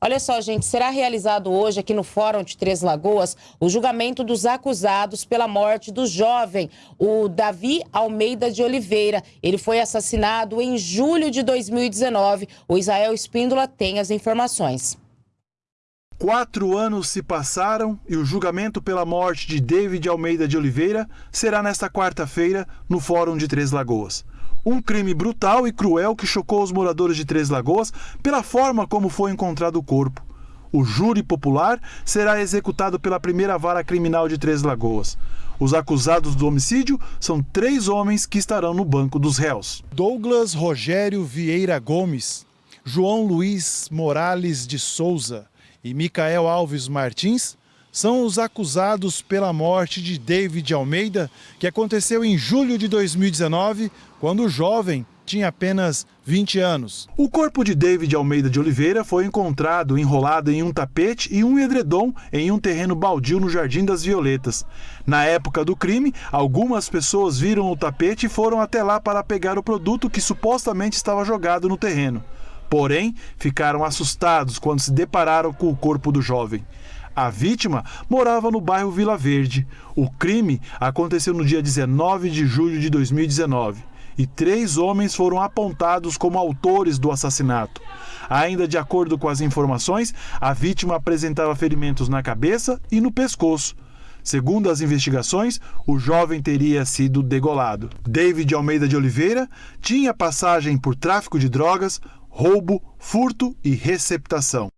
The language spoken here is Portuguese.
Olha só, gente, será realizado hoje aqui no Fórum de Três Lagoas o julgamento dos acusados pela morte do jovem, o Davi Almeida de Oliveira. Ele foi assassinado em julho de 2019. O Israel Espíndola tem as informações. Quatro anos se passaram e o julgamento pela morte de David Almeida de Oliveira será nesta quarta-feira no Fórum de Três Lagoas. Um crime brutal e cruel que chocou os moradores de Três Lagoas pela forma como foi encontrado o corpo. O júri popular será executado pela primeira vara criminal de Três Lagoas. Os acusados do homicídio são três homens que estarão no banco dos réus: Douglas Rogério Vieira Gomes, João Luiz Morales de Souza e Micael Alves Martins são os acusados pela morte de David Almeida, que aconteceu em julho de 2019, quando o jovem tinha apenas 20 anos. O corpo de David Almeida de Oliveira foi encontrado enrolado em um tapete e um edredom em um terreno baldio no Jardim das Violetas. Na época do crime, algumas pessoas viram o tapete e foram até lá para pegar o produto que supostamente estava jogado no terreno. Porém, ficaram assustados quando se depararam com o corpo do jovem. A vítima morava no bairro Vila Verde. O crime aconteceu no dia 19 de julho de 2019 e três homens foram apontados como autores do assassinato. Ainda de acordo com as informações, a vítima apresentava ferimentos na cabeça e no pescoço. Segundo as investigações, o jovem teria sido degolado. David Almeida de Oliveira tinha passagem por tráfico de drogas, roubo, furto e receptação.